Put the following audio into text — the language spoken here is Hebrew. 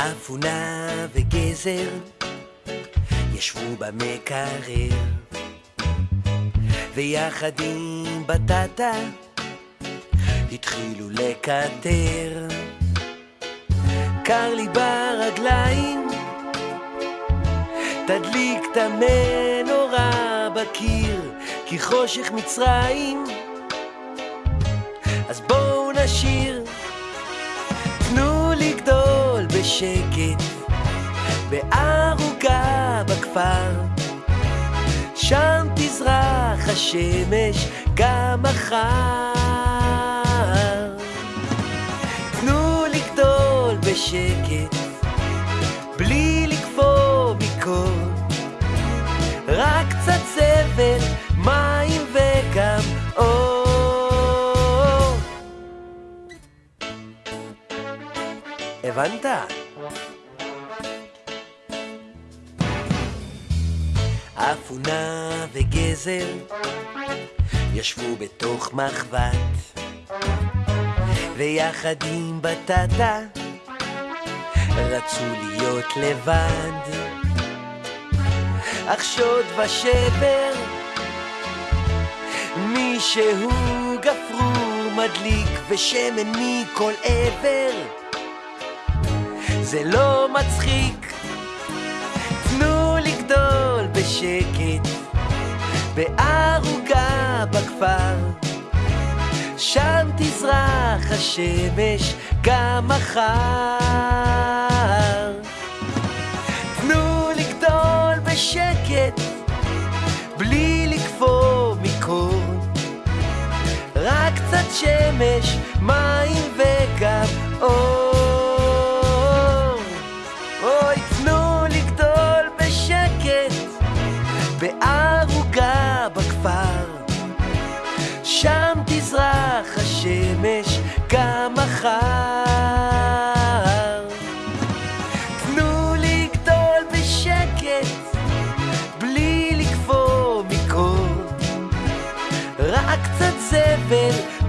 אפונה וגזר ישבו במקרר. ויחד עם בטטה התחילו לקטר. קר לי ברגליים תדליק את המנורה בקיר כי חושך מצרים. אז בואו נשיר בשקט בערוגה בכפר. שם תזרח השמש גם מחר. תנו לי גדול בשקט בלי לקפוא מקור. רק קצת זבל, מים וגם אור. הבנת? אפונה וגזר ישבו בתוך מחבת ויחד עם בטטה רצו להיות לבד. אך שוד ושבר מישהו גפרור מדליק ושמן מכל עבר זה לא מצחיק. תנו לגדול בשקט בערוגה בכפר. שם תזרח השמש גם מחר. תנו לגדול בשקט בלי לקפוא מקור. רק קצת שמש, מים וגם אור אוי תנו לגדול בשקט בערוגה בכפר שם תזרח השמש גם מחר. תנו לי גדול בשקט, בלי לקפוא מקור, רק קצת זבל